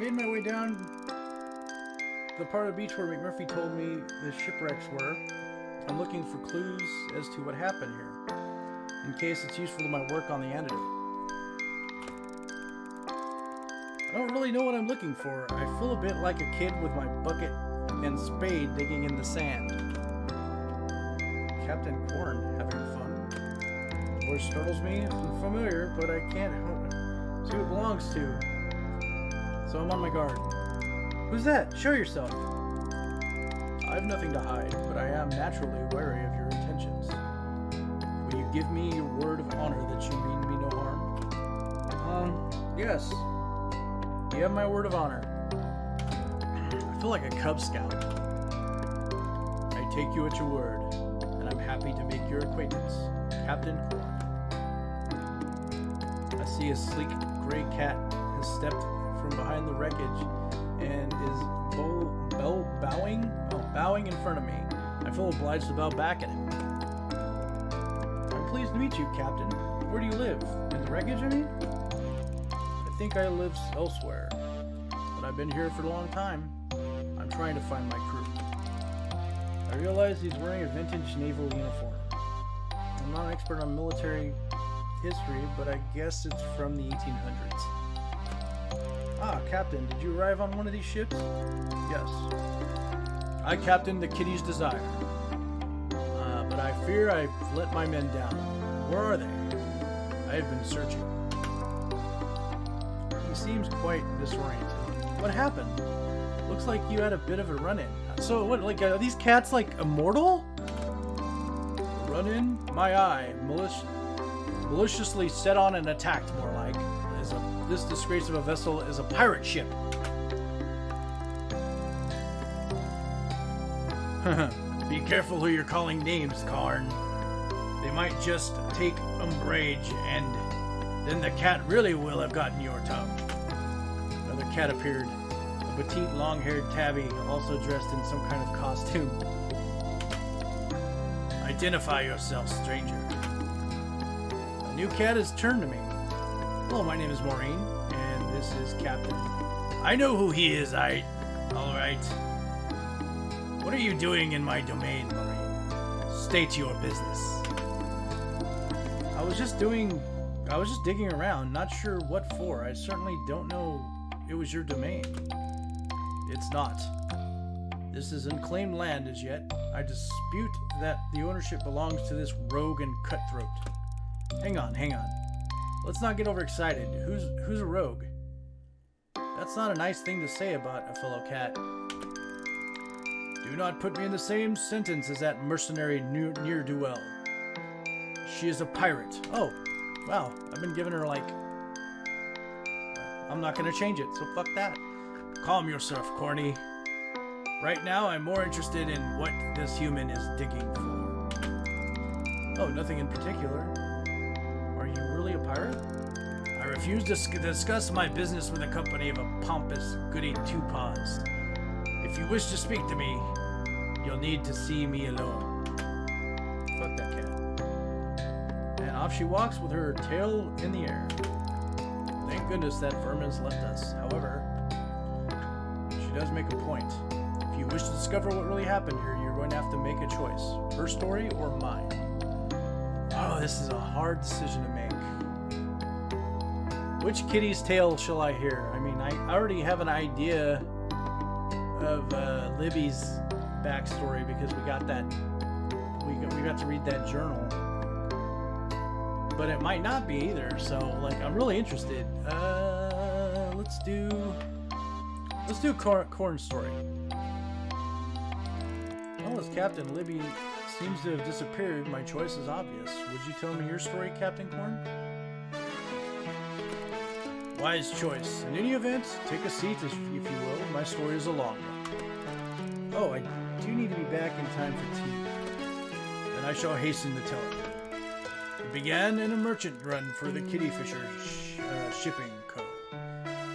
made my way down the part of the beach where McMurphy told me the shipwrecks were. I'm looking for clues as to what happened here, in case it's useful to my work on the antidote. I don't really know what I'm looking for. I feel a bit like a kid with my bucket and spade digging in the sand. Captain Corn having fun. The voice startles me. It's familiar, but I can't help it. see who it belongs to. So I'm on my guard. Who's that? Show yourself. I have nothing to hide, but I am naturally wary of your intentions. Will you give me your word of honor that you mean me no harm? Um, yes. You have my word of honor. I feel like a Cub Scout. I take you at your word, and I'm happy to make your acquaintance, Captain Corn. I see a sleek gray cat has stepped from behind the wreckage and is bow, bow, bowing, oh, bowing in front of me. I feel obliged to bow back at him. I'm pleased to meet you, Captain. Where do you live? In the wreckage, I mean? I think I live elsewhere, but I've been here for a long time. I'm trying to find my crew. I realize he's wearing a vintage naval uniform. I'm not an expert on military history, but I guess it's from the 1800s. Ah, Captain, did you arrive on one of these ships? Yes. I captained the Kitty's Desire. Uh, but I fear I've let my men down. Where are they? I have been searching. He seems quite disoriented. What happened? Looks like you had a bit of a run-in. So, what, like, are these cats, like, immortal? Run-in? My eye. Malic maliciously set on and attacked, more like. This disgrace of a vessel is a pirate ship. Be careful who you're calling names, Karn. They might just take umbrage, and then the cat really will have gotten your tongue. Another cat appeared, a petite, long-haired tabby, also dressed in some kind of costume. Identify yourself, stranger. A new cat has turned to me. Hello, my name is Maureen, and this is Captain. I know who he is, I... Alright. What are you doing in my domain, Maureen? State your business. I was just doing... I was just digging around, not sure what for. I certainly don't know it was your domain. It's not. This is unclaimed land as yet. I dispute that the ownership belongs to this rogue and cutthroat. Hang on, hang on. Let's not get overexcited. Who's who's a rogue? That's not a nice thing to say about a fellow cat. Do not put me in the same sentence as that mercenary ne'er-do-well. She is a pirate. Oh, wow. I've been giving her, like... I'm not gonna change it, so fuck that. Calm yourself, Corny. Right now, I'm more interested in what this human is digging for. Oh, nothing in particular. Pirate? I refuse to discuss my business with a company of a pompous goody two-paws. If you wish to speak to me, you'll need to see me alone. Fuck that cat. And off she walks with her tail in the air. Thank goodness that vermin's left us. However, she does make a point. If you wish to discover what really happened here, you're going to have to make a choice. Her story or mine. Oh, this is a hard decision to make. Which kitty's tale shall I hear? I mean, I already have an idea of uh, Libby's backstory because we got that we got, we got to read that journal. But it might not be either so like I'm really interested. Uh, let's do let's do corn, corn story. Well as Captain Libby seems to have disappeared my choice is obvious. Would you tell me your story Captain Corn wise choice in any event take a seat if you will my story is a long one Oh, I do need to be back in time for tea. Then I shall hasten to tell it. It began in a merchant run for the Kitty Fisher sh- uh, Shipping Co.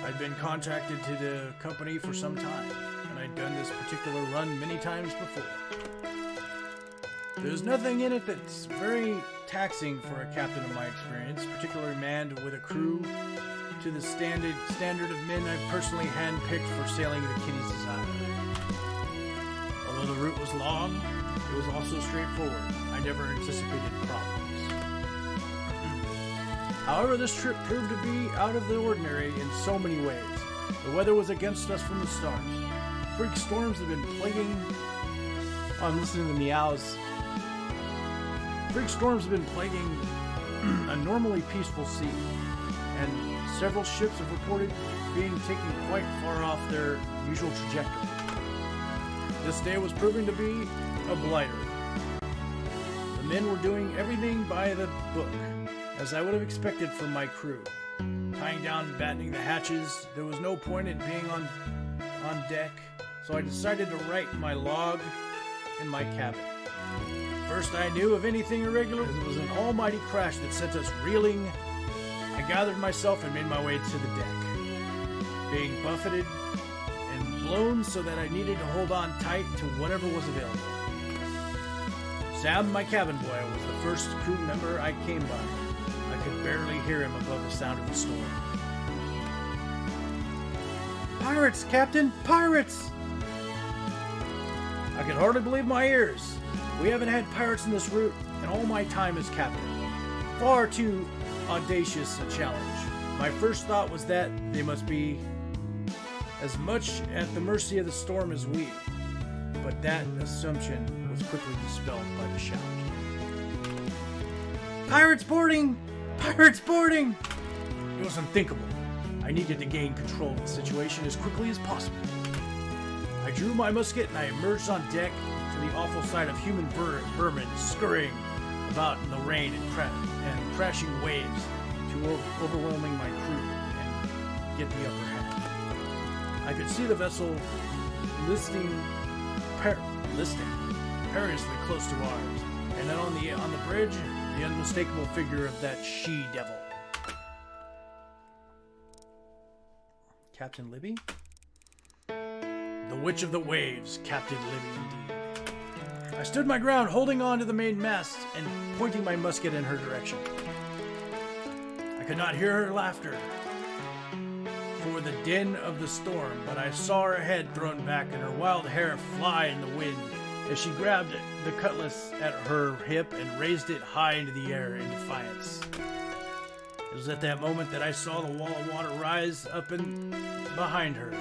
I'd been contracted to the company for some time, and I'd done this particular run many times before. There's nothing in it that's very taxing for a captain of my experience, particularly manned with a crew to the standard standard of men I've personally handpicked for sailing the Kitty's Desire. Although the route was long, it was also straightforward. I never anticipated problems. However, this trip proved to be out of the ordinary in so many ways. The weather was against us from the start. Freak storms have been plaguing. Oh, I'm listening to meows. Freak storms have been plaguing a normally peaceful sea, and several ships have reported being taken quite far off their usual trajectory. This day was proving to be a blighter. The men were doing everything by the book, as I would have expected from my crew. Tying down and battening the hatches, there was no point in being on on deck, so I decided to write my log in my cabin. First I knew of anything irregular, it was an almighty crash that sent us reeling. I gathered myself and made my way to the deck, being buffeted and blown so that I needed to hold on tight to whatever was available. Sam, my cabin boy, was the first crew member I came by. I could barely hear him above the sound of the storm. Pirates, Captain! Pirates! I could hardly believe my ears. We haven't had pirates in this route in all my time as captain. Far too audacious a challenge. My first thought was that they must be as much at the mercy of the storm as we, but that assumption was quickly dispelled by the shout. Pirates boarding! Pirates boarding! It was unthinkable. I needed to gain control of the situation as quickly as possible. I drew my musket and I emerged on deck to the awful sight of human ver- vermin scurrying about in the rain and, cra- and crashing waves to overwhelming my crew and get the upper hand. I could see the vessel listing, per- listing perilously close to ours, and then on the on the bridge, the unmistakable figure of that she devil. Captain Libby? The Witch of the Waves, Captain Libby indeed. I stood my ground, holding on to the main mast and pointing my musket in her direction. I could not hear her laughter for the din of the storm, but I saw her head thrown back and her wild hair fly in the wind as she grabbed the cutlass at her hip and raised it high into the air in defiance. It was at that moment that I saw the wall of water rise up and behind her,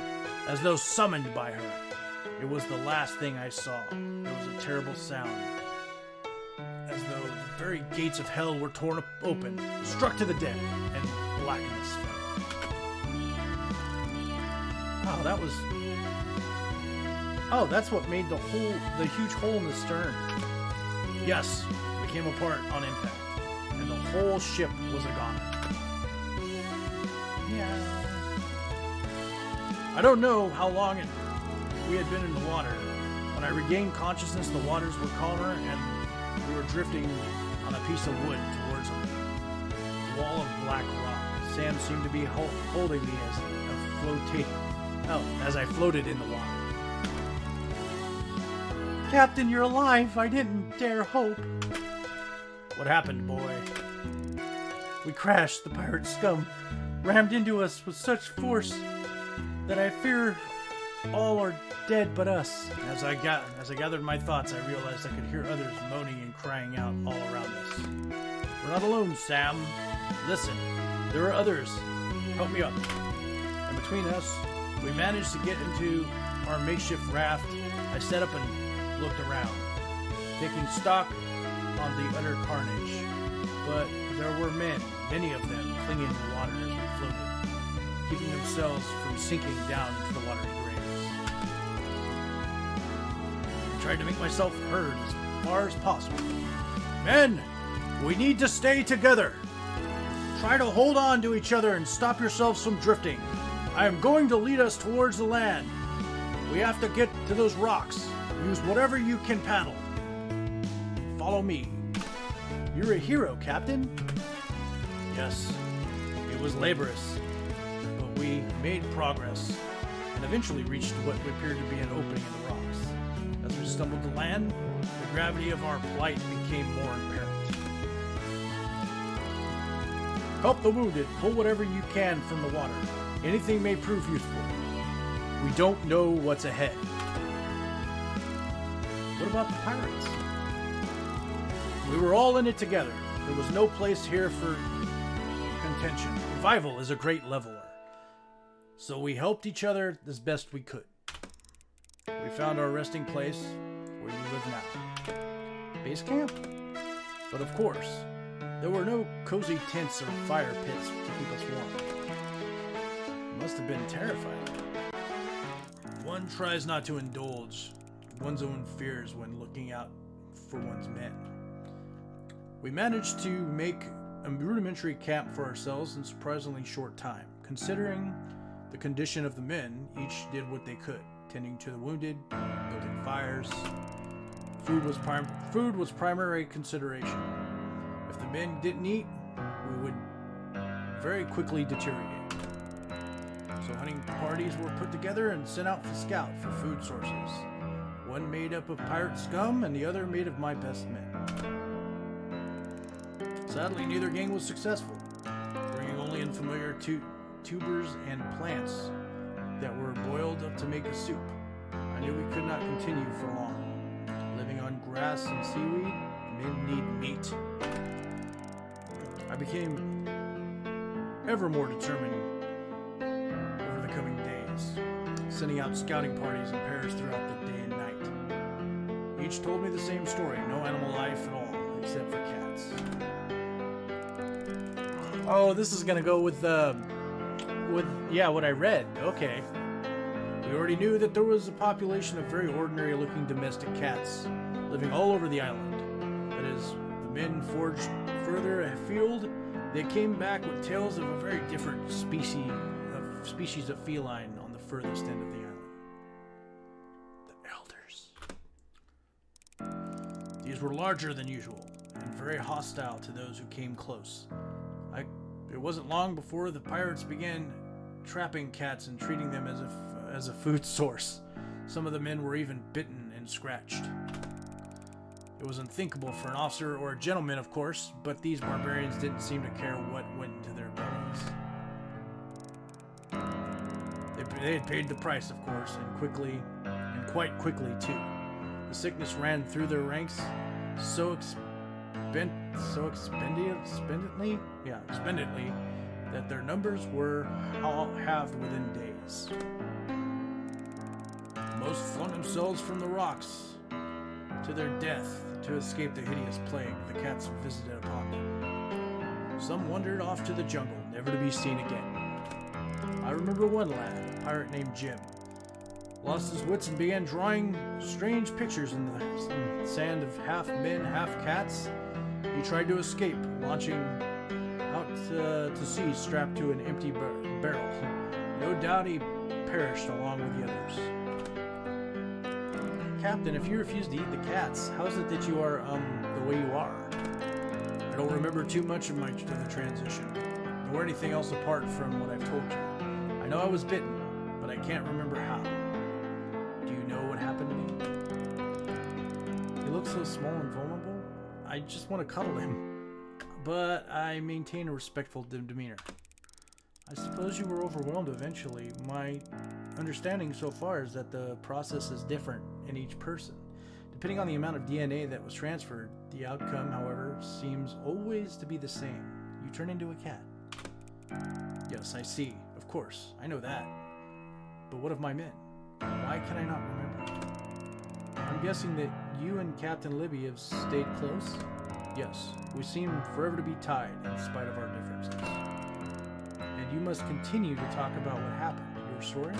as though summoned by her. It was the last thing I saw. There was a terrible sound, as though the very gates of hell were torn open, struck to the deck, and blackness fell. Wow, that was. Oh, that's what made the hole, the huge hole in the stern. Yes, it came apart on impact, and the whole ship was a goner. Yeah. I don't know how long it, we had been in the water. When I regained consciousness, the waters were calmer, and we were drifting on a piece of wood towards a wall of black rock. Sam seemed to be hol- holding me as a floating. Oh, as I floated in the water. Captain, you're alive. I didn't dare hope. What happened, boy? We crashed. The pirate scum rammed into us with such force that I fear all are dead but us. As I got, as I gathered my thoughts, I realized I could hear others moaning and crying out all around us. We're not alone, Sam. Listen, there are others. Help me up. And between us, we managed to get into our makeshift raft. I sat up and looked around, taking stock on the utter carnage. But there were men, many of them, clinging to the water as we floated, keeping themselves from sinking down into the watery tried to make myself heard as far as possible. Men, we need to stay together. Try to hold on to each other and stop yourselves from drifting. I am going to lead us towards the land. We have to get to those rocks. Use whatever you can paddle. follow me. You're a hero, Captain. Yes, it was laborious, but we made progress and eventually reached what appeared to be an opening in the rocks. Stumbled to land, the gravity of our plight became more apparent. Help the wounded, pull whatever you can from the water. Anything may prove useful. We don't know what's ahead. What about the pirates? We were all in it together. There was no place here for contention. Revival is a great leveler. So we helped each other as best we could. We found our resting place where you live now. Base camp? But of course, there were no cozy tents or fire pits to keep us warm. It must have been terrifying. One tries not to indulge one's own fears when looking out for one's men. We managed to make a rudimentary camp for ourselves in surprisingly short time. Considering the condition of the men, each did what they could, tending to the wounded, building fires. Food was prim- food was primary consideration. If the men didn't eat, we would very quickly deteriorate. So hunting parties were put together and sent out to scout for food sources. One made up of pirate scum and the other made of my best men. Sadly, neither gang was successful, bringing only in familiar tu- tubers and plants that were boiled up to make a soup. I knew we could not continue for long. Grass and seaweed, men need meat. I became ever more determined over the coming days, sending out scouting parties in pairs throughout the day and night. Each told me the same story no animal life at all, except for cats. Oh, this is gonna go with uh, with yeah, what I read. Okay. We already knew that there was a population of very ordinary-looking domestic cats living all over the island. But as the men forged further afield, they came back with tales of a very different species of species of feline on the furthest end of the island. The elders. These were larger than usual and very hostile to those who came close. I, it wasn't long before the pirates began trapping cats and treating them as a, as a food source. Some of the men were even bitten and scratched. It was unthinkable for an officer or a gentleman, of course, but these barbarians didn't seem to care what went into their bellies. They, they had paid the price, of course, and quickly, and quite quickly too. The sickness ran through their ranks so expend, so expendently, yeah, expendently, that their numbers were all halved within days. Most flung themselves from the rocks to their death to escape the hideous plague the cats visited upon them. Some wandered off to the jungle, never to be seen again. I remember one lad, a pirate named Jim, lost his wits and began drawing strange pictures in the, sand of half men, half cats. He tried to escape, launching out uh, to sea strapped to an empty bar- barrel. No doubt he perished along with the others. Captain, if you refuse to eat the cats, how is it that you are um the way you are? I don't remember too much of my of the transition, nor anything else apart from what I've told you. I know I was bitten, but I can't remember how. Do you know what happened to me? He looks so small and vulnerable. I just want to cuddle him, but I maintain a respectful de- demeanor. I suppose you were overwhelmed eventually. My understanding so far is that the process is different in each person. Depending on the amount of DNA that was transferred, the outcome, however, seems always to be the same. You turn into a cat. Yes, I see. Of course, I know that. But what of my men? Why can I not remember? I'm guessing that you and Captain Libby have stayed close? Yes, we seem forever to be tied in spite of our differences. And you must continue to talk about what happened, your story?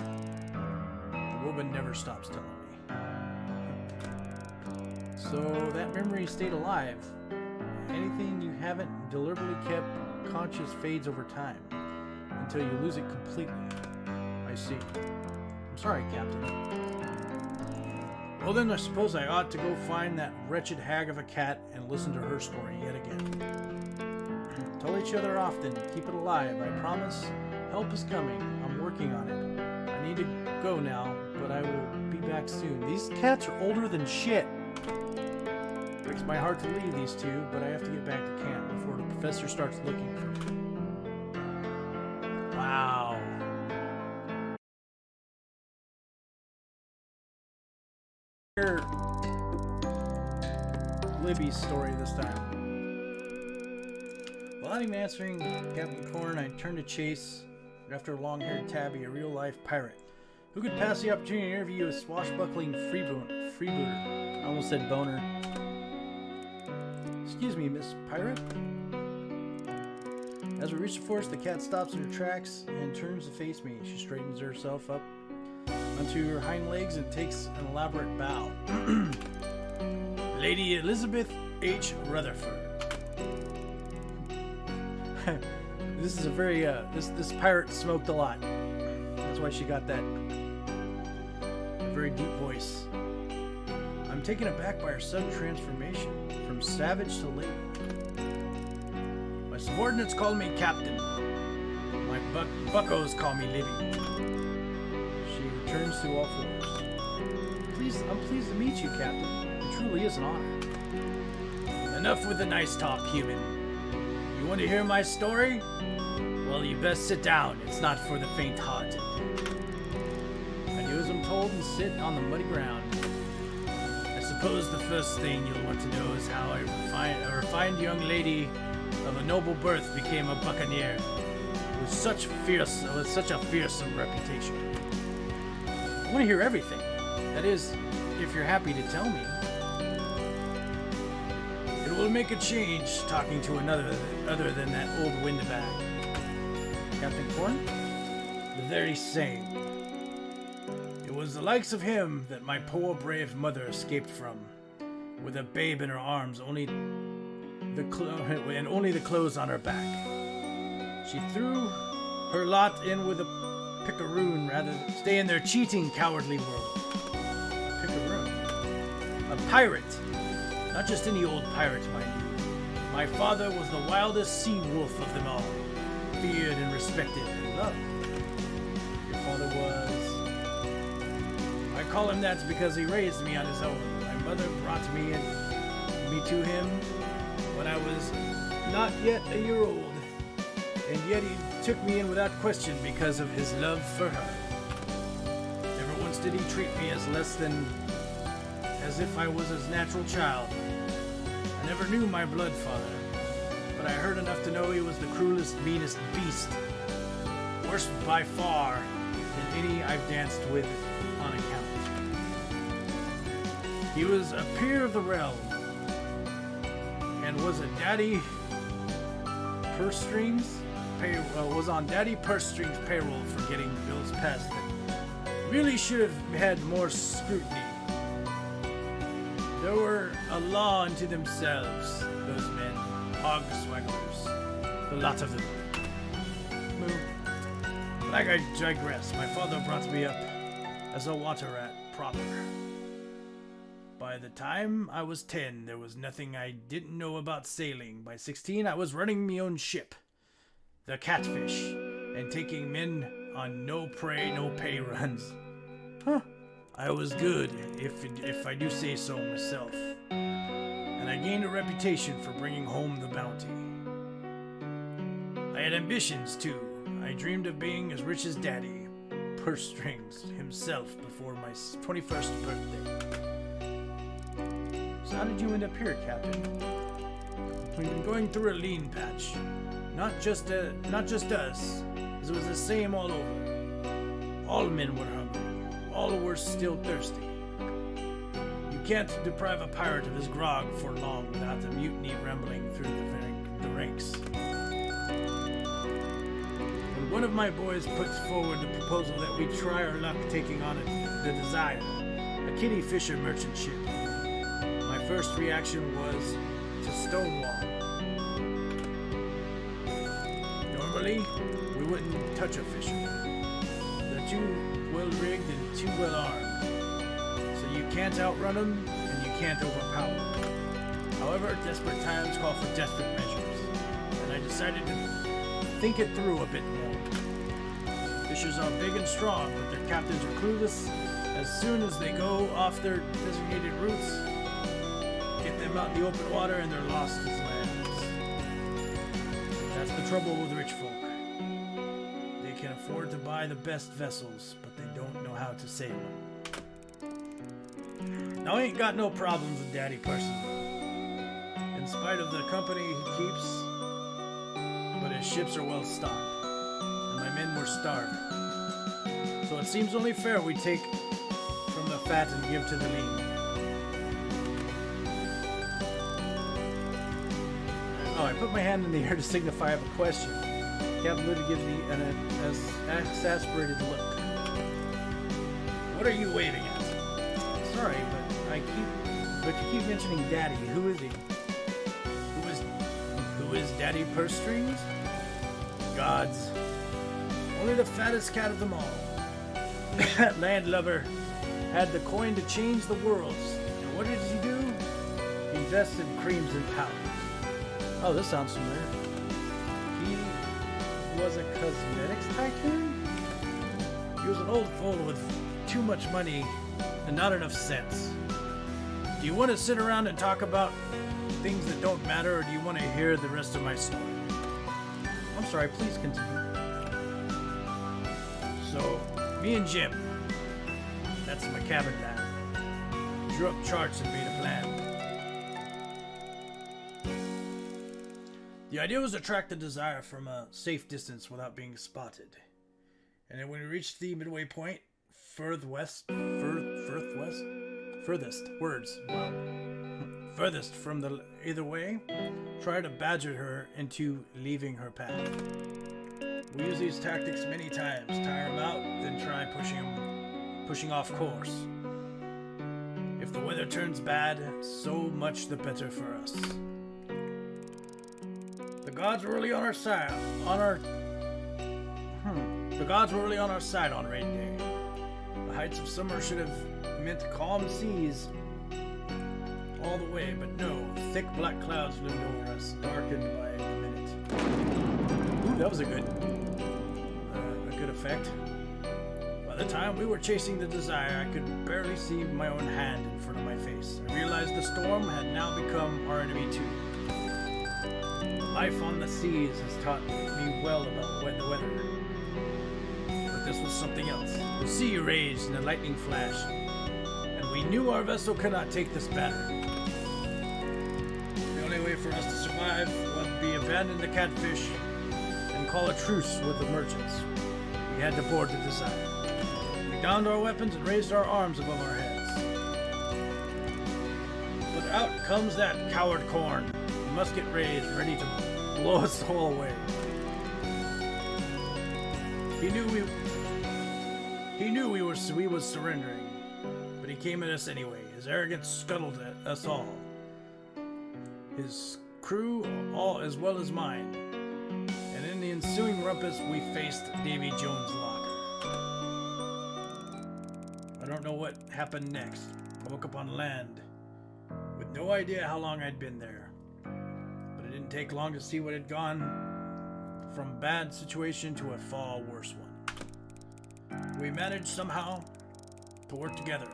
The woman never stops telling me. So that memory stayed alive. Anything you haven't deliberately kept conscious fades over time until you lose it completely. I see. I'm sorry, Captain. Well, then I suppose I ought to go find that wretched hag of a cat and listen to her story yet again. Tell each other often, keep it alive, I promise. Help is coming. I'm working on it. Need to go now, but I will be back soon. These cats are older than shit. It breaks my heart to leave these two, but I have to get back to camp before the professor starts looking for me. Wow. Libby's story this time. While I'm answering Captain Corn, I turn to Chase after a long-haired Tabby, a real-life pirate. Who could pass the opportunity to interview a swashbuckling freebooter? freebooter. I almost said boner. Excuse me, Miss Pirate? As we reach the forest, the cat stops in her tracks and turns to face me. She straightens herself up onto her hind legs and takes an elaborate bow. Lady Elizabeth H. Rutherford. this is a very uh, this this pirate smoked a lot. That's why she got that very deep voice. I'm taken aback by her sudden transformation from savage to lady. My subordinates call me captain. My buck buckos call me Libby. She returns to all fours. Please, I'm pleased to meet you, Captain. It truly is an honor. Enough with the nice talk, human. You want to hear my story? Well, you best sit down. It's not for the faint-hearted. I do as I'm told and sit on the muddy ground. I suppose the first thing you'll want to know is how a refined, a refined young lady of a noble birth became a buccaneer with such fierce, with such a fearsome reputation. I want to hear everything. That is, if you're happy to tell me. It will make a change talking to another other than that old windbag. Captain Corn? The very same. It was the likes of him that my poor brave mother escaped from, with a babe in her arms, only the clo- and only the clothes on her back. She threw her lot in with a picaroon rather than stay in their cheating, cowardly world. A picaroon? A pirate! Not just any old pirate, mind you. My father was the wildest sea wolf of them all, feared and respected and loved. Your father was. I call him that because he raised me on his own. My mother brought me and me to him when I was not yet a year old, and yet he took me in without question because of his love for her. Never once did he treat me as less than as if I was his natural child. I never knew my blood father, but I heard enough to know he was the cruelest, meanest beast. Worse by far than any I've danced with on account. He was a peer of the realm, and was a daddy purse strings pay, uh, was on daddy purse strings payroll for getting bills passed that really should have had more scrutiny. They were a law unto themselves, those men, hog swagglers, the lot of them. Like I digress, my father brought me up as a water rat proper. By the time I was 10, there was nothing I didn't know about sailing. By 16, I was running my own ship, the Catfish, and taking men on no prey, no pay runs. Huh. I was good, if if I do say so myself. I gained a reputation for bringing home the bounty. I had ambitions too. I dreamed of being as rich as Daddy, purse strings himself before my 21st birthday. So how did you end up here, Captain? We've been going through a lean patch. Not just uh, not just us, as it was the same all over. All men were hungry. All were still thirsty. Can't deprive a pirate of his grog for long without the mutiny rumbling through the, the ranks. When one of my boys puts forward the proposal that we try our luck taking on a, the Desire, a kitty fisher merchant ship, my first reaction was to stonewall. Normally, we wouldn't touch a fisherman. They're too well rigged and too well armed. So you can't outrun them, and you can't overpower them. However, desperate times call for desperate measures, and I decided to think it through a bit more. Fishers are big and strong, but their captains are clueless. As soon as they go off their designated routes, get them out in the open water and they're lost as lambs. That's the trouble with rich folk. They can afford to buy the best vessels, but they don't know how to sail them. Now, I ain't got no problems with Daddy personally. In spite of the company he keeps, but his ships are well stocked, and my men were starving. So it seems only fair we take from the fat and give to the lean. Oh, I put my hand in the air to signify I have a question. Captain Libby gives me an, an exasperated look. What are you waving at? Sorry, but I keep, but you keep mentioning Daddy. Who is he? Who is, who is Daddy Purse Strings? Gods. Only the fattest cat of them all. That landlubber had the coin to change the worlds. And what did he do? He invested creams and powders. Oh, this sounds familiar. He was a cosmetics tycoon? He was an old fool with too much money and not enough sense. Do you want to sit around and talk about things that don't matter, or do you want to hear the rest of my story? I'm sorry, please continue. So, me and Jim, that's my cabin lad, drew up charts and made a plan. The idea was to track the desire from a safe distance without being spotted. And then when we reached the midway point, further west, fur, furth west, furthest words, wow, furthest from the either way, try to badger her into leaving her path. We use these tactics many times, tire them out, then try pushing them, pushing off course. If the weather turns bad, so much the better for us. The gods were really on our side. On our. Hmm. The gods were really on our side on raid day. The heights of summer should have meant calm seas all the way, but no. Thick black clouds loomed over us, darkened by the minute. Ooh, that was a good. Uh, a good effect. By the time we were chasing the desire, I could barely see my own hand in front of my face. I realized the storm had now become our enemy too. Life on the seas has taught me well about the weather. But this was something else. The sea raged in a lightning flash, we knew our vessel could not take this battering. The only way for us to survive would be to abandon the catfish and call a truce with the merchants. We had to board the Desire. We donned our weapons and raised our arms above our heads. But out comes that coward corn. Musket raised, ready to blow us all away. He knew we he knew we were we was surrendering, but he came at us anyway. His arrogance scuttled at us all. His crew, all as well as mine. And in the ensuing rumpus, we faced Davy Jones' locker. I don't know what happened next. I woke up on land with no idea how long I'd been there. But it didn't take long to see what had gone from bad situation to a far worse one. We managed somehow to work together,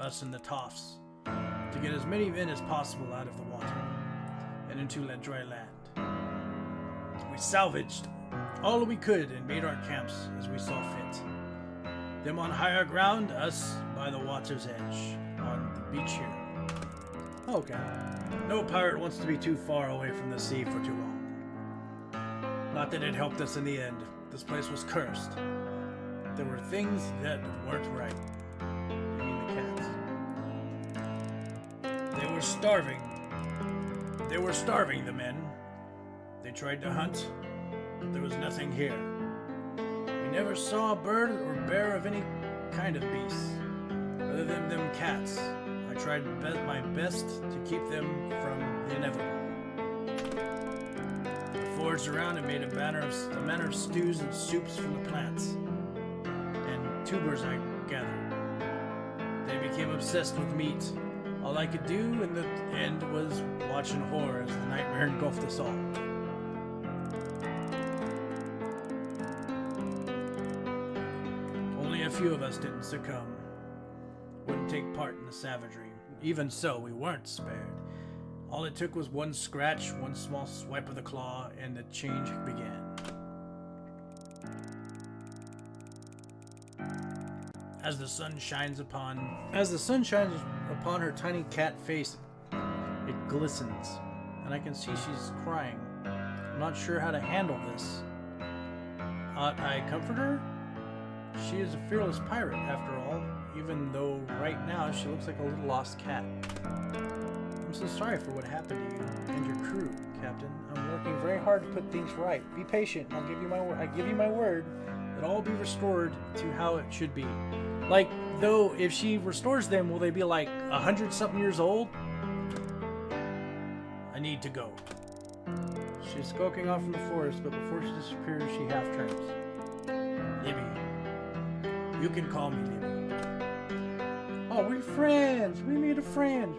us and the Toffs, to get as many men as possible out of the water and into la- dry land. We salvaged all we could and made our camps as we saw fit. Them on higher ground, us by the water's edge, on the beach here. Okay. No pirate wants to be too far away from the sea for too long. Not that it helped us in the end. This place was cursed. There were things that weren't right. Starving. They were starving, the men. They tried to hunt, but there was nothing here. We never saw a bird or bear of any kind of beast, other than them cats. I tried be- my best to keep them from the inevitable. I foraged around and made a banner of a manner of stews and soups from the plants and tubers I gathered. They became obsessed with meat. All I could do in the end was watch in horror as the nightmare engulfed us all. Only a few of us didn't succumb. Wouldn't take part in the savagery. Even so, we weren't spared. All it took was one scratch, one small swipe of the claw, and the change began. As the sun shines upon as the sun shines upon her tiny cat face, it glistens, and I can see she's crying. I'm not sure how to handle this. Ought I comfort her? She is a fearless pirate, after all, even though right now she looks like a little lost cat. I'm so sorry for what happened to you and your crew, Captain. I'm working very hard to put things right. Be patient. I'll give you my word. I give you my word that all will be restored to how it should be. Like, though, if she restores them, will they be like a hundred something years old? I need to go. She's skulking off in the forest, but before she disappears, she half turns. Libby. You can call me Libby. Oh, we're friends. We made a friend.